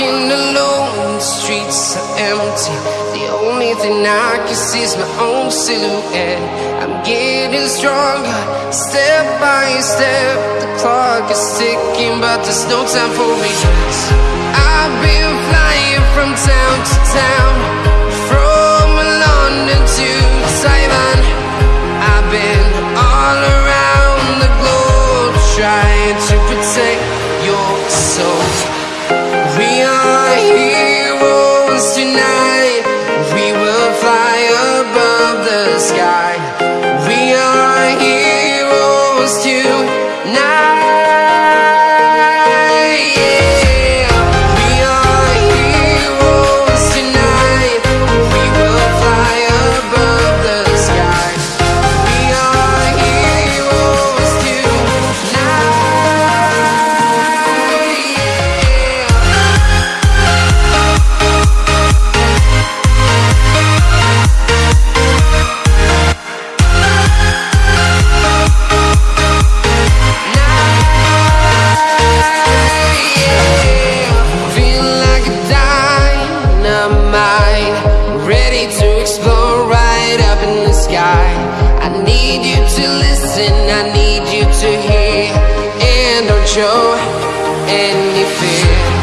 Walking alone, the streets are empty. The only thing I can see is my own silhouette. I'm getting stronger, step by step. The clock is ticking, but there's no time for me. I've been flying from town to town, from London to Taiwan. I've been all around the globe trying to tonight. Ready to explode right up in the sky. I need you to listen, I need you to hear, and don't show any fear.